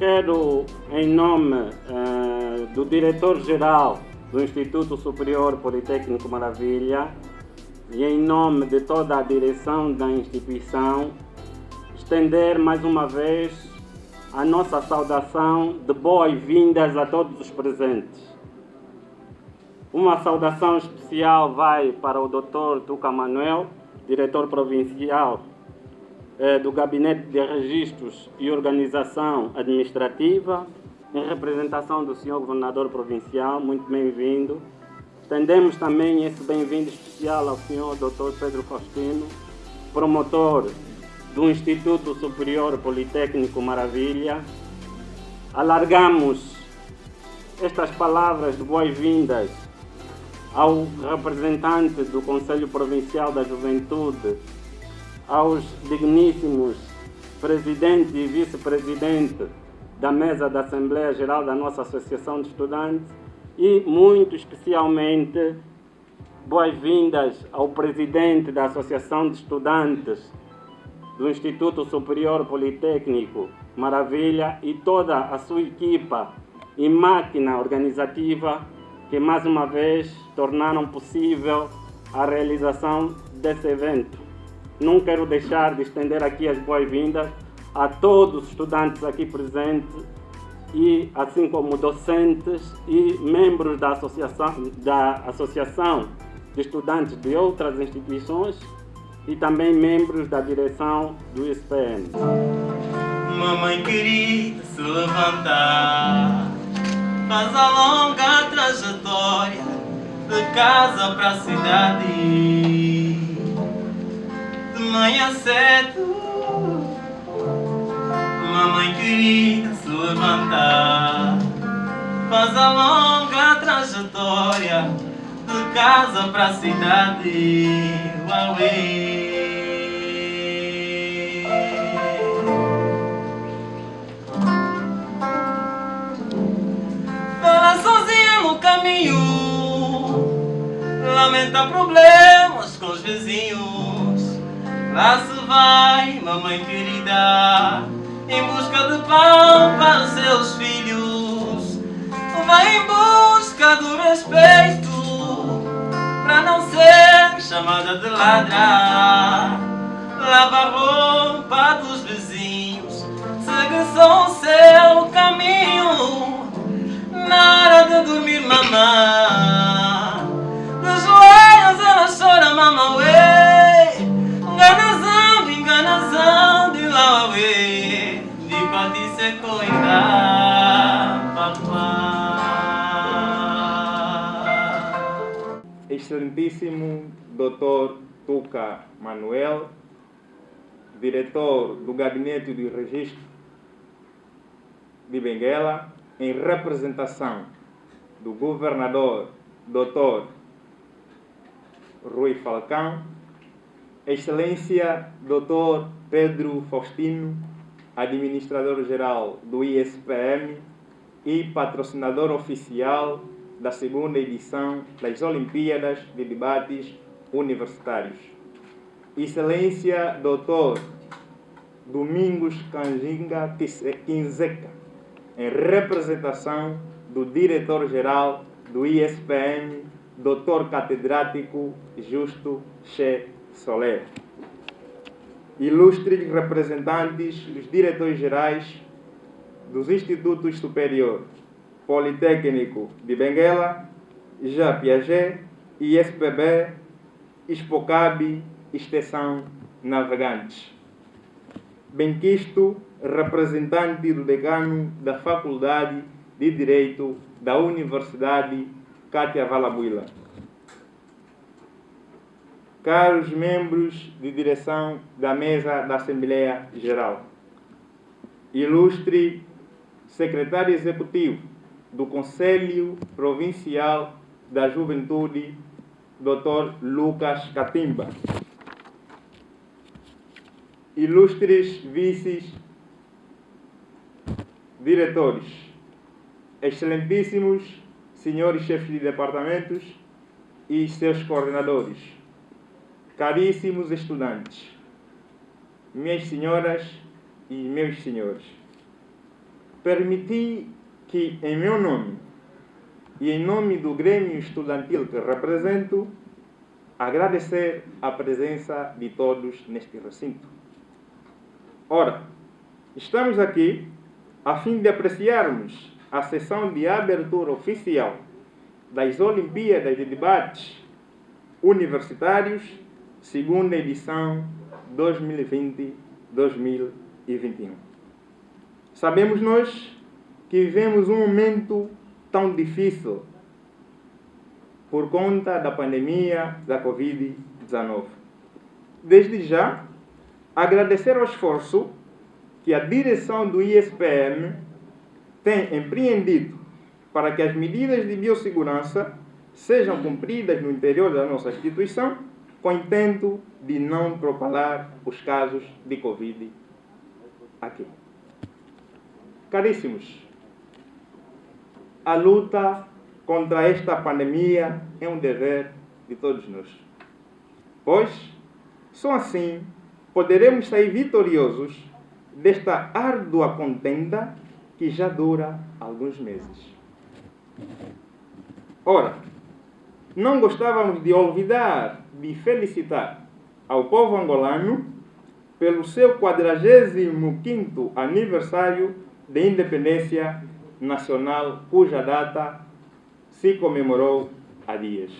Quero, em nome eh, do diretor-geral do Instituto Superior Politécnico Maravilha e em nome de toda a direção da instituição, estender mais uma vez a nossa saudação de boas-vindas a todos os presentes. Uma saudação especial vai para o Dr. Tuca Manuel, diretor provincial do Gabinete de Registros e Organização Administrativa, em representação do Sr. Governador Provincial, muito bem-vindo. Estendemos também esse bem-vindo especial ao Sr. Dr. Pedro Faustino, promotor do Instituto Superior Politécnico Maravilha. Alargamos estas palavras de boas-vindas ao representante do Conselho Provincial da Juventude, aos digníssimos presidente e vice-presidente da mesa da Assembleia Geral da nossa Associação de Estudantes e, muito especialmente, boas-vindas ao presidente da Associação de Estudantes do Instituto Superior Politécnico Maravilha e toda a sua equipa e máquina organizativa que mais uma vez tornaram possível a realização desse evento. Não quero deixar de estender aqui as boas-vindas a todos os estudantes aqui presentes e assim como docentes e membros da associação, da associação de estudantes de outras instituições e também membros da direção do ISPM. Mamãe querida, se levantar Faz a longa trajetória De casa pra cidade De manhã cedo Mamãe querida, se levantar Faz a longa trajetória De casa pra cidade. Uauê Ela sozinha no caminho Lamenta problemas com os vizinhos Lá se vai, mamãe querida Em busca de pão para os seus filhos. Vai em busca do respeito Pra não ser chamada de ladra. Lava a roupa dos vizinhos Segue só o seu caminho. Na hora de dormir, mamã De joelhos ela chora, mamã, ué Enganazão, de Excelentíssimo Dr. Tuca Manuel, diretor do Gabinete de Registro de Benguela, em representação do governador Dr. Rui Falcão, Excelência Dr. Pedro Faustino, administrador-geral do ISPM e patrocinador oficial da segunda edição das Olimpíadas de Debates Universitários. Excelência Dr. Domingos Canjinga Quinzeca, em representação do diretor-geral do ISPM, Dr. Catedrático Justo Che Soler. Ilustres representantes dos diretores-gerais dos Institutos Superior Politécnico de Benguela, Já Piaget, ISPB, Expocab, Extensão Navegantes. benquisto representante do decano da Faculdade de Direito da Universidade Cátia Valabuila. Caros membros de direção da mesa da Assembleia Geral, ilustre secretário executivo do Conselho Provincial da Juventude, Dr. Lucas Catimba, ilustres vices diretores, excelentíssimos senhores chefes de departamentos e seus coordenadores, caríssimos estudantes, minhas senhoras e meus senhores, permiti que, em meu nome e em nome do Grêmio Estudantil que represento, agradecer a presença de todos neste recinto. Ora, estamos aqui a fim de apreciarmos a sessão de abertura oficial das Olimpíadas de Debates Universitários, segunda edição 2020-2021. Sabemos nós que vivemos um momento tão difícil por conta da pandemia da Covid-19. Desde já, agradecer o esforço que a direção do ISPM tem empreendido para que as medidas de biossegurança sejam cumpridas no interior da nossa instituição, com intento de não propagar os casos de Covid aqui. Caríssimos, a luta contra esta pandemia é um dever de todos nós. Pois, só assim poderemos sair vitoriosos desta árdua contenda que já dura alguns meses. Ora, não gostávamos de olvidar de felicitar ao povo angolano pelo seu 45º aniversário de independência nacional, cuja data se comemorou há dias.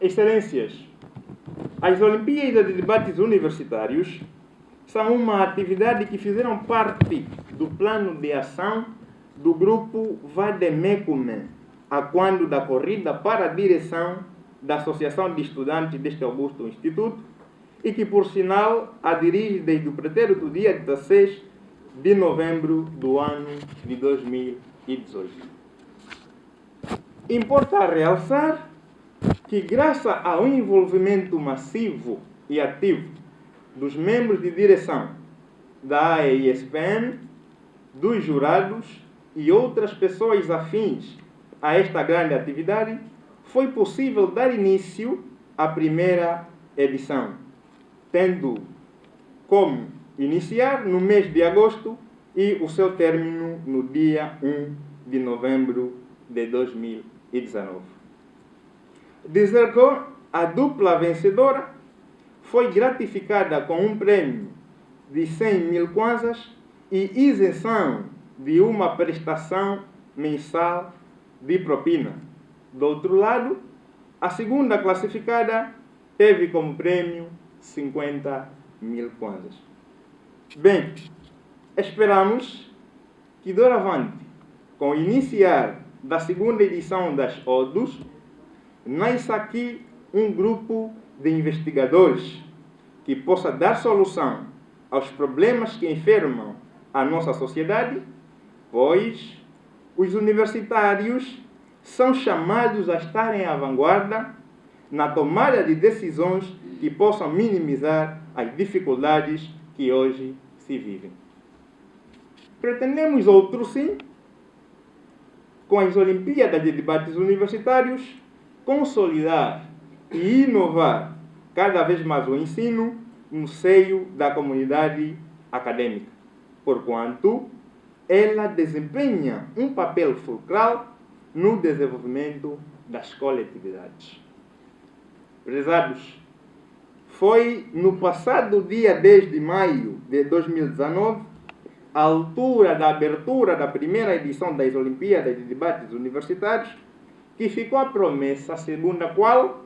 Excelências, as Olimpíadas de Debates Universitários são uma atividade que fizeram parte do plano de ação do grupo Vademecum, a quando da corrida para a direção da Associação de Estudantes deste Augusto Instituto, e que, por sinal, a dirige desde o pretérito dia 16 de novembro do ano de 2018. Importa realçar que, graças ao envolvimento massivo e ativo dos membros de direção da AESPM, dos jurados e outras pessoas afins a esta grande atividade, foi possível dar início à primeira edição, tendo como iniciar no mês de agosto e o seu término no dia 1 de novembro de 2019. Dizer que a dupla vencedora foi gratificada com um prêmio de 100 mil kwanzas e isenção de uma prestação mensal de propina. Do outro lado, a segunda classificada teve como prêmio 50 mil kwanzas. Bem, esperamos que doravante, com o iniciar da segunda edição das ODUS, nasça aqui um grupo de investigadores que possa dar solução aos problemas que enfermam a nossa sociedade, pois os universitários são chamados a estarem à vanguarda na tomada de decisões que possam minimizar as dificuldades que hoje se vivem. Pretendemos outro sim, com as Olimpíadas de Debates Universitários, consolidar e inovar cada vez mais o ensino no seio da comunidade acadêmica, porquanto ela desempenha um papel fulcral no desenvolvimento das coletividades. Prezados, foi no passado dia 10 de maio de 2019, à altura da abertura da primeira edição das Olimpíadas de Debates Universitários, que ficou a promessa segundo a qual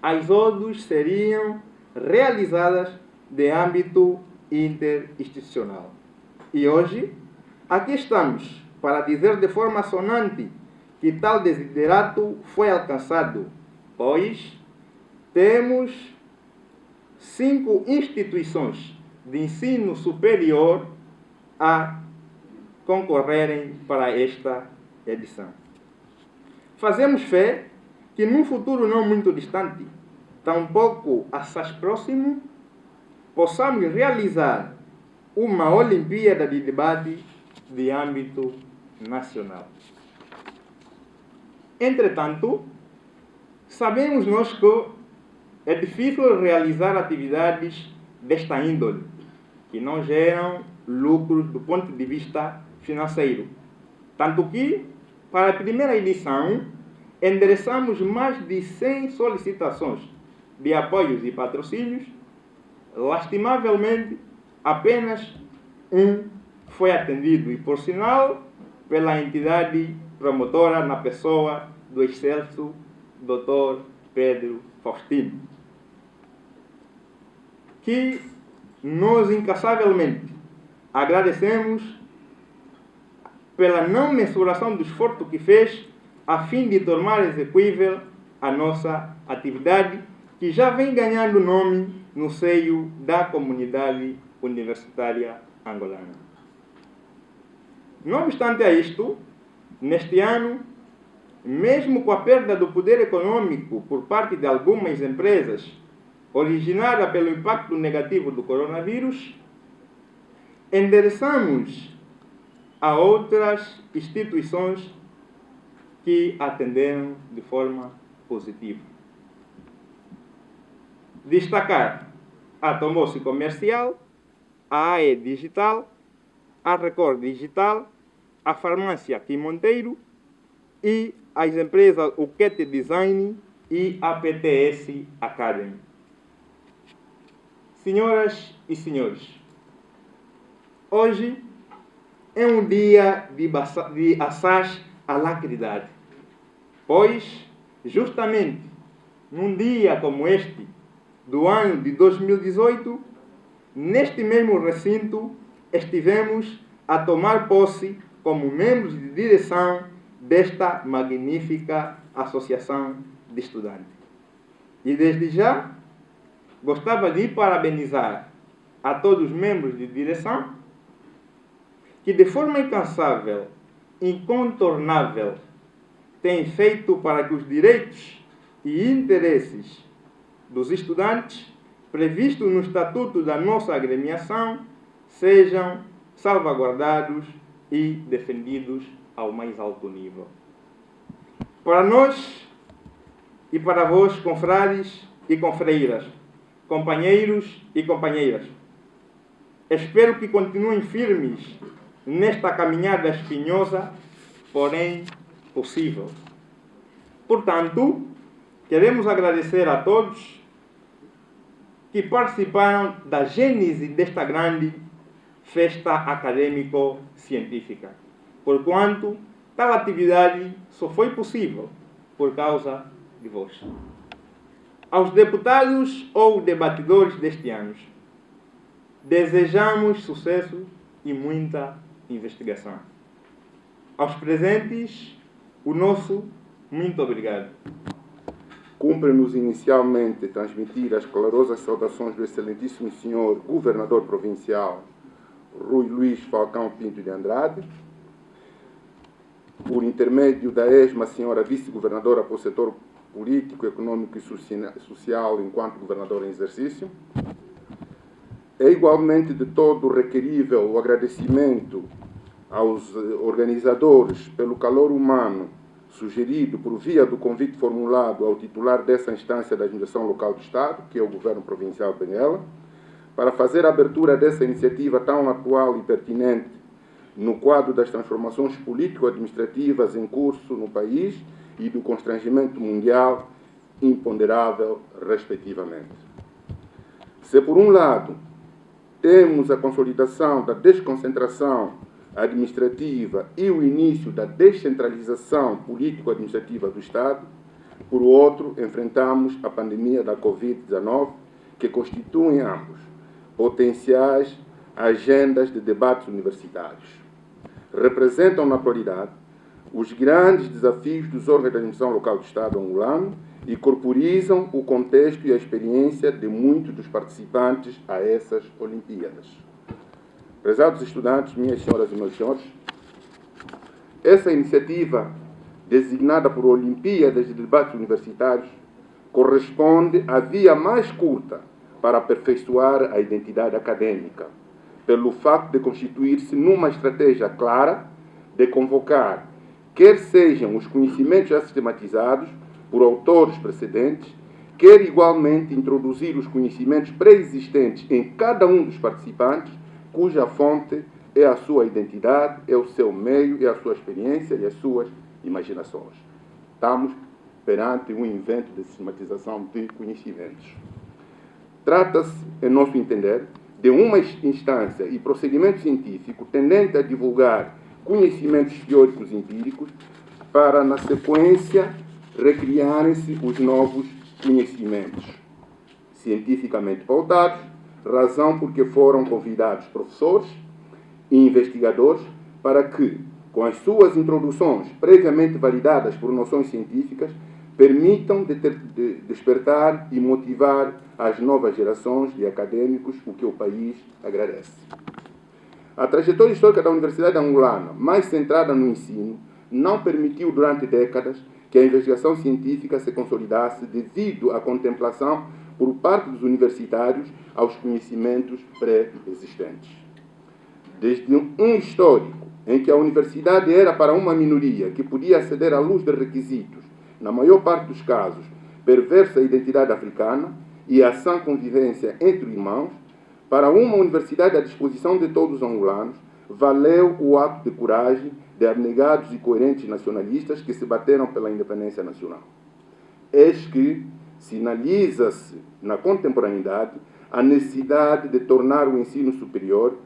as ODUs seriam realizadas de âmbito interinstitucional. E hoje, aqui estamos para dizer de forma sonante que tal desiderato foi alcançado, pois temos cinco instituições de ensino superior a concorrerem para esta edição. Fazemos fé que num futuro não muito distante, tampouco assaz próximo, possamos realizar uma Olimpíada de debate de âmbito nacional. Entretanto, sabemos nós que é difícil realizar atividades desta índole, que não geram lucros do ponto de vista financeiro. Tanto que, para a primeira edição, endereçamos mais de 100 solicitações de apoios e patrocínios. Lastimavelmente, apenas um foi atendido, e por sinal, pela entidade promotora na pessoa do excelso Dr. Pedro Faustino, que nós incassavelmente agradecemos pela não mensuração do esforço que fez a fim de tornar execuível a nossa atividade, que já vem ganhando nome no seio da comunidade universitária angolana. Não obstante a isto, neste ano, mesmo com a perda do poder econômico por parte de algumas empresas, originada pelo impacto negativo do coronavírus, endereçamos a outras instituições que atenderam de forma positiva. Destacar a Tomose Comercial, a AE Digital, a Record Digital, a Farmácia Kim Monteiro e as empresas Uquete Design e a PTS Academy. Senhoras e senhores, hoje é um dia de, de assaz alacridade, pois, justamente num dia como este, do ano de 2018, neste mesmo recinto, estivemos a tomar posse como membros de direção desta magnífica associação de estudantes. E desde já, gostava de parabenizar a todos os membros de direção que de forma incansável, incontornável, têm feito para que os direitos e interesses dos estudantes previstos no estatuto da nossa agremiação sejam salvaguardados e defendidos ao mais alto nível. Para nós e para vós, confrades e confreiras, companheiros e companheiras, espero que continuem firmes nesta caminhada espinhosa, porém possível. Portanto, queremos agradecer a todos que participaram da gênese desta grande festa acadêmico-científica, porquanto tal atividade só foi possível por causa de vós. Aos deputados ou debatidores deste ano, desejamos sucesso e muita investigação. Aos presentes, o nosso muito obrigado. Cumpre-nos inicialmente transmitir as calorosas saudações do excelentíssimo senhor governador provincial Rui Luís Falcão Pinto de Andrade, por intermédio da ESMA, senhora vice-governadora para o setor político, econômico e social enquanto governador em exercício. É igualmente de todo requerível o agradecimento aos organizadores pelo calor humano sugerido por via do convite formulado ao titular dessa instância da administração local do Estado, que é o governo provincial de Benguela, para fazer a abertura dessa iniciativa tão atual e pertinente no quadro das transformações político-administrativas em curso no país e do constrangimento mundial imponderável, respectivamente. Se, por um lado, temos a consolidação da desconcentração administrativa e o início da descentralização político-administrativa do Estado, por outro, enfrentamos a pandemia da Covid-19, que constituem ambos potenciais agendas de debates universitários. Representam, na atualidade, os grandes desafios dos órgãos da administração local do Estado angolano e corporizam o contexto e a experiência de muitos dos participantes a essas Olimpíadas. Prezados estudantes, minhas senhoras e meus senhores, essa iniciativa, designada por Olimpíadas de Debates Universitários, corresponde à via mais curta para aperfeiçoar a identidade acadêmica, pelo facto de constituir-se numa estratégia clara de convocar, quer sejam os conhecimentos já sistematizados por autores precedentes, quer igualmente introduzir os conhecimentos pré-existentes em cada um dos participantes, cuja fonte é a sua identidade, é o seu meio, é a sua experiência e as suas imaginações. Estamos perante um invento de sistematização de conhecimentos. Trata-se, em nosso entender, de uma instância e procedimento científico tendente a divulgar conhecimentos teóricos empíricos para, na sequência, recriarem-se os novos conhecimentos cientificamente pautados, razão porque foram convidados professores e investigadores para que, com as suas introduções previamente validadas por noções científicas, permitam de ter, de despertar e motivar as novas gerações de acadêmicos, o que o país agradece. A trajetória histórica da Universidade Angolana, mais centrada no ensino, não permitiu durante décadas que a investigação científica se consolidasse devido à contemplação por parte dos universitários aos conhecimentos pré-existentes. Desde um histórico em que a universidade era para uma minoria que podia aceder à luz de requisitos na maior parte dos casos, perversa identidade africana e a sã convivência entre irmãos, para uma universidade à disposição de todos os angolanos, valeu o ato de coragem de abnegados e coerentes nacionalistas que se bateram pela independência nacional. Eis que sinaliza-se na contemporaneidade a necessidade de tornar o ensino superior,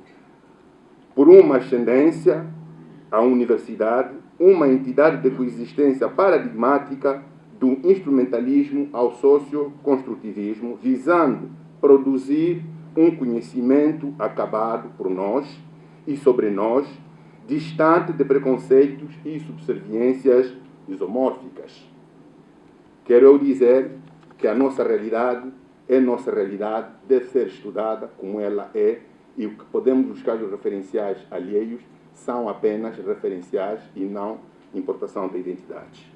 por uma ascendência à universidade, uma entidade de coexistência paradigmática do instrumentalismo ao socioconstrutivismo, visando produzir um conhecimento acabado por nós e sobre nós, distante de preconceitos e subserviências isomórficas. Quero eu dizer que a nossa realidade é nossa realidade, deve ser estudada como ela é, e o que podemos buscar os referenciais alheios são apenas referenciais e não importação de identidades.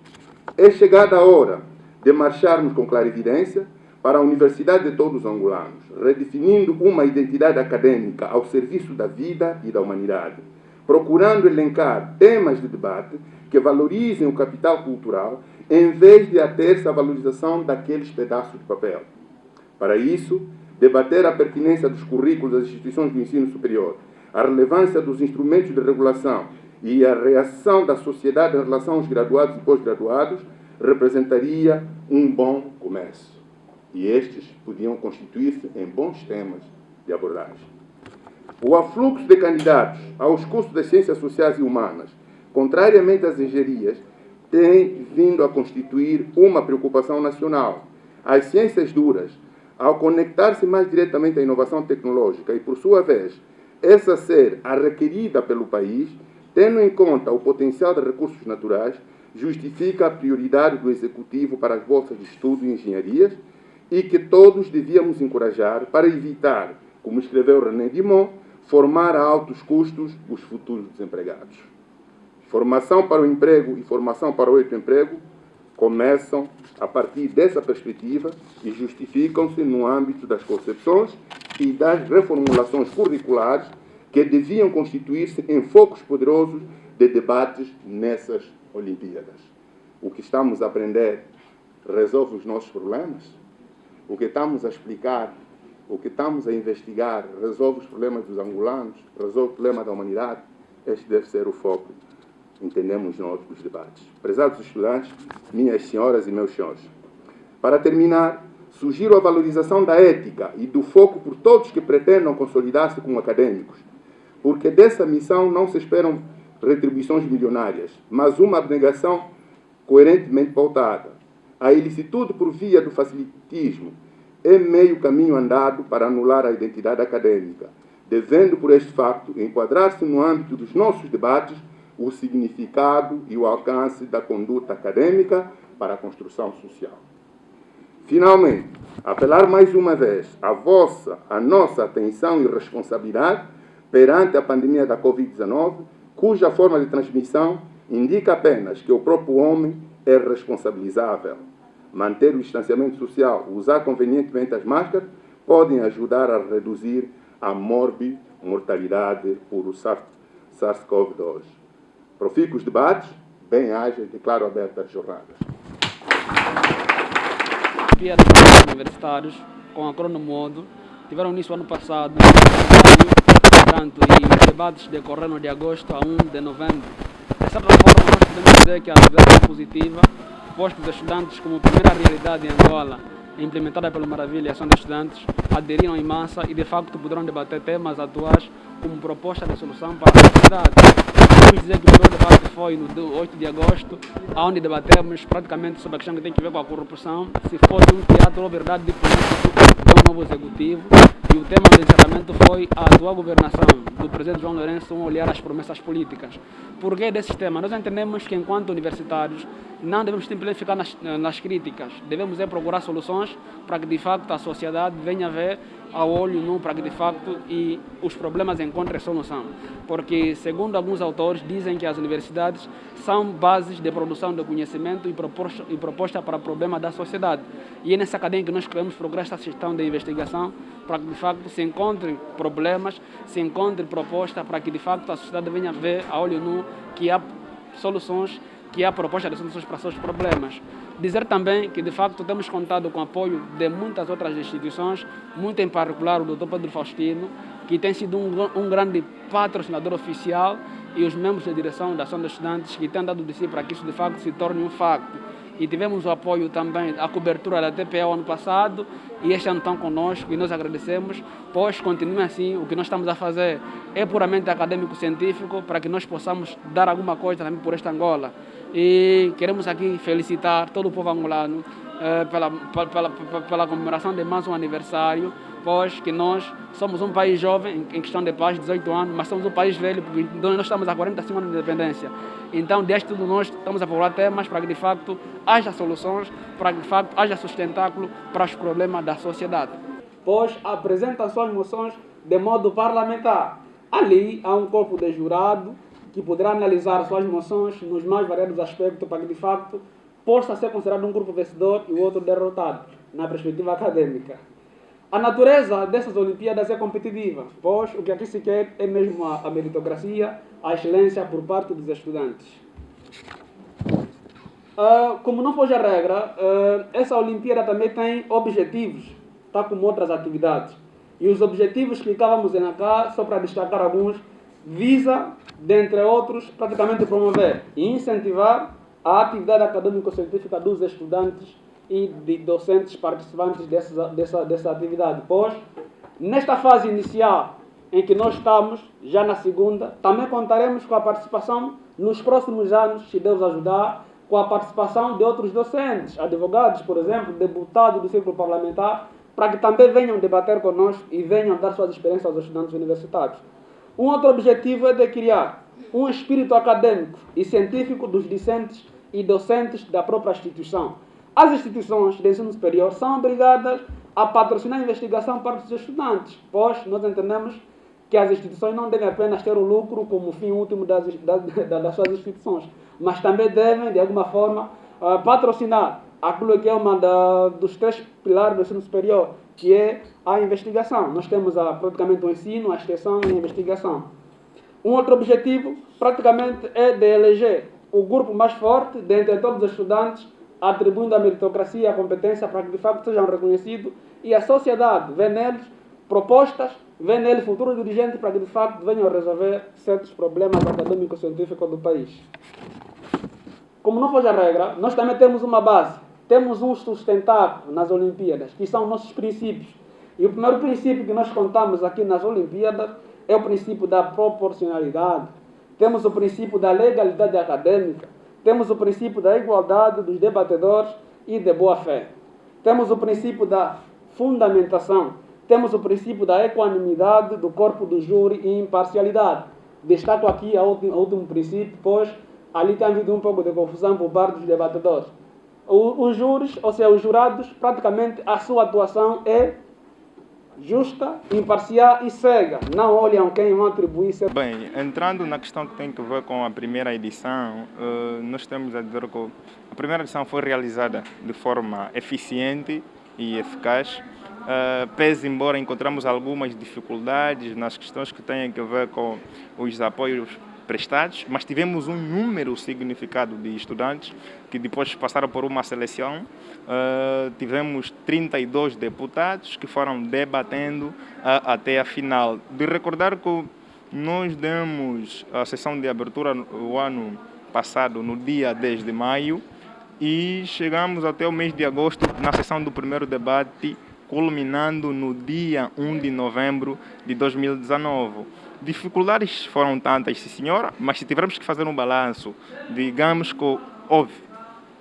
É chegada a hora de marcharmos com clarividência para a Universidade de todos os angolanos, redefinindo uma identidade acadêmica ao serviço da vida e da humanidade, procurando elencar temas de debate que valorizem o capital cultural em vez de ater-se à valorização daqueles pedaços de papel. Para isso, debater a pertinência dos currículos das instituições do ensino superior, a relevância dos instrumentos de regulação e a reação da sociedade em relação aos graduados e pós-graduados representaria um bom começo. E estes podiam constituir-se em bons temas de abordagem. O afluxo de candidatos aos cursos das ciências sociais e humanas, contrariamente às engenharias, tem vindo a constituir uma preocupação nacional. As ciências duras, ao conectar-se mais diretamente à inovação tecnológica e, por sua vez, essa ser a requerida pelo país, tendo em conta o potencial de recursos naturais, justifica a prioridade do Executivo para as bolsas de estudo e engenharias e que todos devíamos encorajar para evitar, como escreveu René Dimon, formar a altos custos os futuros desempregados. Formação para o emprego e formação para o emprego começam a partir dessa perspectiva e justificam-se no âmbito das concepções e das reformulações curriculares que deviam constituir-se em focos poderosos de debates nessas Olimpíadas. O que estamos a aprender resolve os nossos problemas? O que estamos a explicar, o que estamos a investigar, resolve os problemas dos angolanos, resolve o problema da humanidade? Este deve ser o foco, entendemos nós, dos debates. Prezados estudantes, minhas senhoras e meus senhores, para terminar, sugiro a valorização da ética e do foco por todos que pretendam consolidar-se como acadêmicos, porque dessa missão não se esperam retribuições milionárias, mas uma abnegação coerentemente pautada. A ilicitude por via do facilitismo é meio caminho andado para anular a identidade acadêmica, devendo, por este facto, enquadrar-se no âmbito dos nossos debates o significado e o alcance da conduta acadêmica para a construção social. Finalmente, apelar mais uma vez a vossa, a nossa atenção e responsabilidade perante a pandemia da Covid-19, cuja forma de transmissão indica apenas que o próprio homem é responsabilizável. Manter o distanciamento social, usar convenientemente as máscaras, podem ajudar a reduzir a mórbida mortalidade por o SARS-CoV-2. Profico os debates, bem-aja e declaro aberta as jornadas. Olimpíadas universitários com a cronomodo tiveram início ano passado, portanto, e os debates decorreram de agosto a 1 de novembro. De certa forma, nós podemos dizer que a atividade é positiva, posto os estudantes como primeira realidade em Angola, implementada pelo Maravilha Ação de Estudantes, aderiram em massa e de facto poderão debater temas atuais como proposta de solução para a sociedade. Podemos dizer que o primeiro debate foi no 8 de agosto, onde debatemos praticamente sobre a questão que tem a ver com a corrupção, se foi um teatro ou verdade de político um novo executivo. E o tema do encerramento foi a atual governação do presidente João Lourenço, um olhar às promessas políticas. Por que desse tema? Nós entendemos que, enquanto universitários, não devemos simplesmente ficar nas, nas críticas, devemos é procurar soluções para que, de facto, a sociedade venha a ver ao olho nu para de facto e os problemas encontrem solução. Porque, segundo alguns autores, dizem que as universidades são bases de produção de conhecimento e proposta, e proposta para problema da sociedade. E é nessa cadeia que nós queremos procurar esta gestão de investigação para que de facto se encontrem problemas, se encontre proposta para que de facto a sociedade venha ver a olho nu que há soluções, que há proposta de soluções para seus problemas. Dizer também que, de facto, temos contado com o apoio de muitas outras instituições, muito em particular o Dr. Pedro Faustino, que tem sido um, um grande patrocinador oficial, e os membros da direção da Ação dos Estudantes, que têm dado de si para que isso, de facto, se torne um facto. E tivemos o apoio também, a cobertura da TPE ano passado, e este ano estão conosco, e nós agradecemos, pois continue assim, o que nós estamos a fazer é puramente acadêmico-científico, para que nós possamos dar alguma coisa também por esta Angola. E queremos aqui felicitar todo o povo angolano eh, pela, pela, pela, pela comemoração de mais um aniversário, pois que nós somos um país jovem, em questão de paz, 18 anos, mas somos um país velho, porque nós estamos há 45 anos de independência. Então, desde tudo, nós estamos a procurar temas para que, de facto, haja soluções, para que, de facto, haja sustentáculo para os problemas da sociedade. Pois apresenta suas moções de modo parlamentar. Ali há um corpo de jurado que poderá analisar suas moções nos mais variados aspectos para que, de facto, possa ser considerado um grupo vencedor e o outro derrotado, na perspectiva acadêmica. A natureza dessas Olimpíadas é competitiva, pois o que aqui se quer é mesmo a, meritocracia, a excelência por parte dos estudantes. Uh, como não foge a regra, uh, essa Olimpíada também tem objetivos, tal tá como outras atividades. E os objetivos que estávamos em cá, só para destacar alguns, visa, dentre outros, praticamente promover e incentivar a atividade acadêmico-científica dos estudantes e de docentes participantes dessa, dessa, dessa atividade. Pois, nesta fase inicial em que nós estamos, já na segunda, também contaremos com a participação nos próximos anos, se Deus ajudar, com a participação de outros docentes, advogados, por exemplo, deputados do círculo parlamentar, para que também venham debater conosco e venham dar suas experiências aos estudantes universitários. Um outro objetivo é de criar um espírito acadêmico e científico dos discentes e docentes da própria instituição. As instituições de ensino superior são obrigadas a patrocinar a investigação para os estudantes, pois nós entendemos que as instituições não devem apenas ter o lucro como fim último das, das, das suas instituições, mas também devem, de alguma forma, uh, patrocinar aquilo que é da, dos três pilares do ensino superior, que é a investigação. Nós temos a, praticamente o ensino, a extensão e a investigação. Um outro objetivo, praticamente, é de eleger o grupo mais forte dentre todos os estudantes, atribuindo a meritocracia e a competência para que de facto sejam reconhecidos e a sociedade vê neles propostas, vê neles futuros dirigentes para que de facto venham resolver certos problemas acadêmicos científicos do país. Como não foge a regra, nós também temos uma base temos um sustentáculo nas Olimpíadas, que são nossos princípios. E o primeiro princípio que nós contamos aqui nas Olimpíadas é o princípio da proporcionalidade. Temos o princípio da legalidade acadêmica. Temos o princípio da igualdade dos debatedores e de boa fé. Temos o princípio da fundamentação. Temos o princípio da equanimidade do corpo do júri e imparcialidade. Destaco aqui o último princípio, pois ali tem havido um pouco de confusão por parte dos debatedores. Os júris, ou seja, os jurados, praticamente a sua atuação é justa, imparcial e cega. Não olham quem vão atribuir. Bem, entrando na questão que tem que ver com a primeira edição, uh, nós temos a dizer que a primeira edição foi realizada de forma eficiente e eficaz. Uh, pese embora encontramos algumas dificuldades nas questões que têm a ver com os apoios prestados, mas tivemos um número significado de estudantes que depois passaram por uma seleção. Uh, tivemos 32 deputados que foram debatendo uh, até a final. De recordar que nós demos a sessão de abertura no ano passado, no dia 10 de maio, e chegamos até o mês de agosto na sessão do primeiro debate, culminando no dia 1 de novembro de 2019. Dificuldades foram tantas, sim senhora, mas se tivermos que fazer um balanço, digamos que houve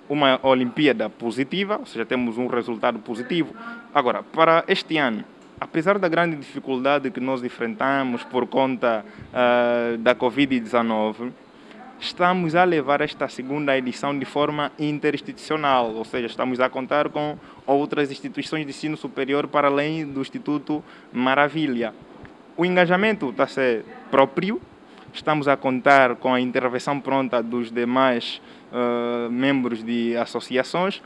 uma Olimpíada positiva, ou seja, temos um resultado positivo. Agora, para este ano, apesar da grande dificuldade que nós enfrentamos por conta uh, da Covid-19, estamos a levar esta segunda edição de forma interinstitucional, ou seja, estamos a contar com outras instituições de ensino superior para além do Instituto Maravilha. O engajamento está a ser próprio, estamos a contar com a intervenção pronta dos demais uh, membros de associações,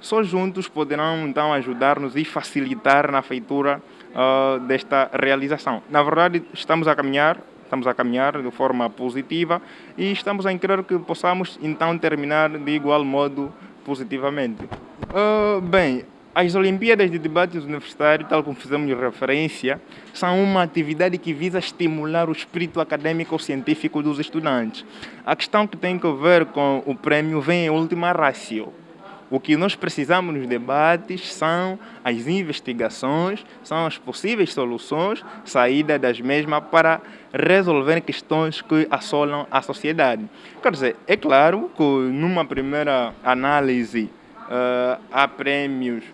só juntos poderão então ajudar-nos e facilitar na feitura uh, desta realização. Na verdade, estamos a caminhar, estamos a caminhar de forma positiva e estamos a crer que possamos então terminar de igual modo positivamente. Uh, bem, as Olimpíadas de Debates Universitário, tal como fizemos referência, são uma atividade que visa estimular o espírito acadêmico ou científico dos estudantes. A questão que tem a ver com o prêmio vem em última ratio. O que nós precisamos nos debates são as investigações, são as possíveis soluções, saída das mesmas para resolver questões que assolam a sociedade. Quer dizer, é claro que numa primeira análise uh, há prêmios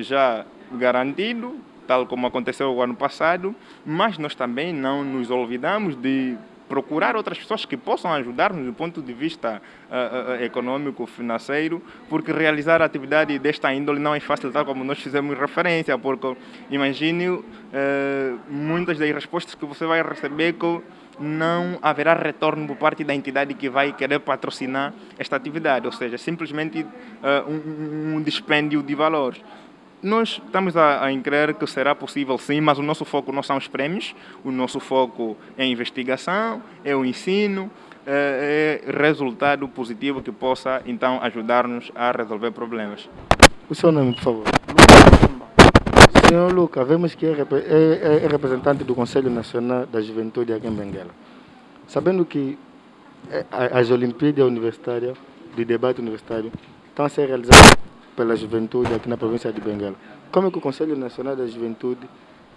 já garantido, tal como aconteceu o ano passado, mas nós também não nos olvidamos de procurar outras pessoas que possam ajudar-nos do ponto de vista uh, uh, econômico, financeiro, porque realizar atividade desta índole não é fácil, tal como nós fizemos referência, porque imagine uh, muitas das respostas que você vai receber que não haverá retorno por parte da entidade que vai querer patrocinar esta atividade, ou seja, simplesmente um, um dispêndio de valores. Nós estamos a, a crer que será possível sim, mas o nosso foco não são os prêmios, o nosso foco é a investigação, é o ensino, é, é resultado positivo que possa então ajudar-nos a resolver problemas. O seu nome, por favor? Senhor Luca, vemos que é, é, é, representante do Conselho Nacional da Juventude aqui em Benguela. Sabendo que é, as Olimpíadas Universitárias, de debate universitário, estão a ser realizadas pela juventude aqui na província de Benguela. Como é que o Conselho Nacional da Juventude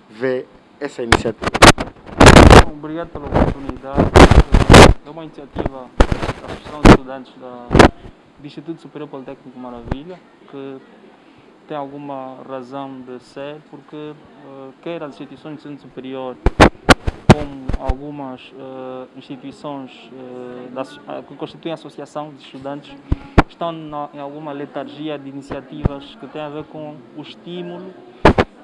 vê essa iniciativa? Obrigado pela oportunidade. É uma iniciativa da Associação de Estudantes da, do Instituto Superior Politécnico Maravilha, que tem alguma razão de ser, porque uh, quer as instituições de ensino superior, como algumas uh, instituições uh, da, que constituem a associação de estudantes, estão na, em alguma letargia de iniciativas que têm a ver com o estímulo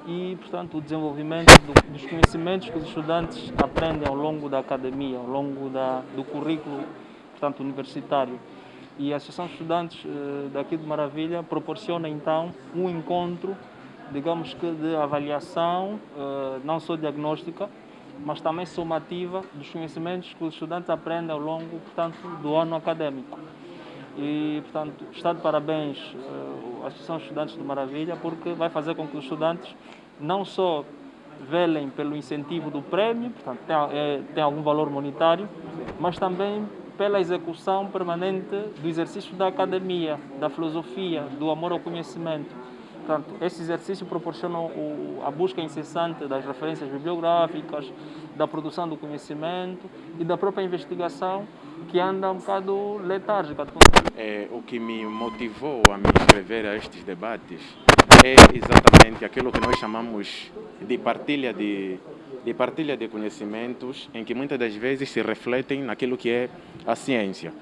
e, portanto, o desenvolvimento do, dos conhecimentos que os estudantes aprendem ao longo da academia, ao longo da, do currículo portanto, universitário. E a Associação de Estudantes eh, daqui de Maravilha proporciona, então, um encontro, digamos que de avaliação, não só diagnóstica, mas também somativa dos conhecimentos que os estudantes aprendem ao longo, portanto, do ano acadêmico. E, portanto, está de parabéns uh, a Associação de Estudantes de Maravilha, porque vai fazer com que os estudantes não só velem pelo incentivo do prêmio, portanto, tem, é, tem algum valor monetário, mas também pela execução permanente do exercício da academia, da filosofia, do amor ao conhecimento, Portanto, esse exercício proporciona o, a busca incessante das referências bibliográficas, da produção do conhecimento e da própria investigação, que anda um bocado letárgica. É, o que me motivou a me inscrever a estes debates é exatamente aquilo que nós chamamos de partilha de, de partilha de conhecimentos, em que muitas das vezes se refletem naquilo que é a ciência.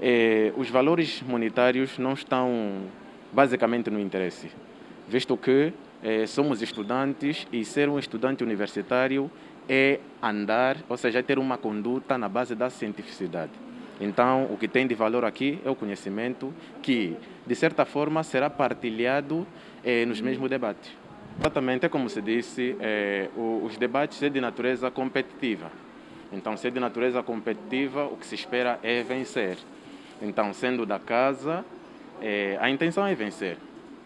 É, os valores monetários não estão basicamente no interesse, visto que é, somos estudantes e ser um estudante universitário é andar, ou seja, é ter uma conduta na base da cientificidade. Então, o que tem de valor aqui é o conhecimento que, de certa forma, será partilhado eh, nos mesmos debates. Exatamente, é como se disse, eh, os debates é de natureza competitiva. Então, se é de natureza competitiva, o que se espera é vencer. Então, sendo da casa, eh, a intenção é vencer.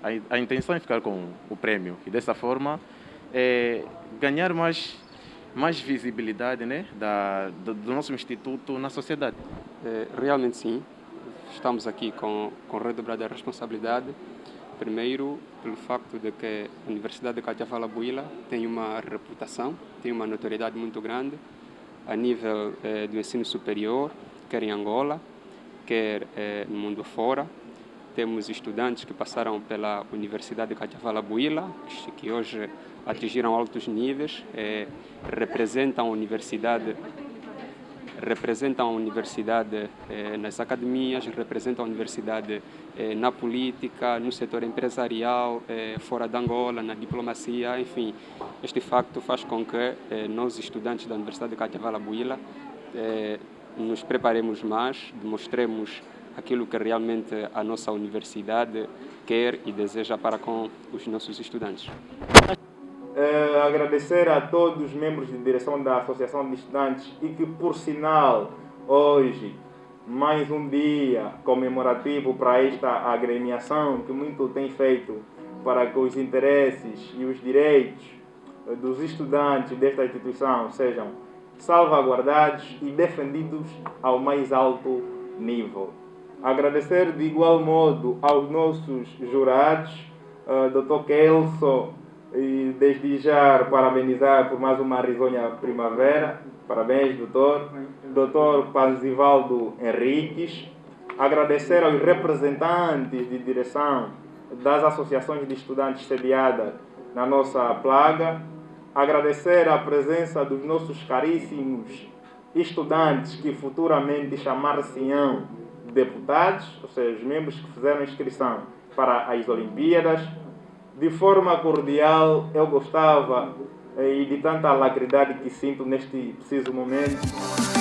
A, a, intenção é ficar com o prêmio. E dessa forma, ganhar mais mais visibilidade né, da, do, do nosso instituto na sociedade. É, realmente sim, estamos aqui com, com redobrada responsabilidade. Primeiro, pelo facto de que a Universidade de Catiavala Buila tem uma reputação, tem uma notoriedade muito grande a nível eh, do ensino superior, quer em Angola, quer eh, no mundo fora. Temos estudantes que passaram pela Universidade de Catiavala Buila, que hoje atingiram altos níveis, eh, representam a universidade representam a universidade eh, nas academias, representam a universidade eh, na política, no setor empresarial, eh, fora de Angola, na diplomacia, enfim. Este facto faz com que nós, estudantes da Universidade de Catiavala Buila, nos preparemos mais, demonstremos aquilo que realmente a nossa universidade quer e deseja para com os nossos estudantes. Uh, agradecer a todos os membros de direção da Associação de Estudantes e que, por sinal, hoje, mais um dia comemorativo para esta agremiação que muito tem feito para que os interesses e os direitos dos estudantes desta instituição sejam salvaguardados e defendidos ao mais alto nível. Agradecer de igual modo aos nossos jurados, uh, Dr. Kelso, e desde já parabenizar por mais uma risonha primavera. Parabéns, doutor. Doutor Panzivaldo Henriques. Agradecer aos representantes de direção das associações de estudantes sediadas na nossa plaga. Agradecer a presença dos nossos caríssimos estudantes que futuramente chamar-se-ão deputados, ou seja, os membros que fizeram inscrição para as Olimpíadas de forma cordial, eu gostava eh, e de tanta alacridade que sinto neste preciso momento.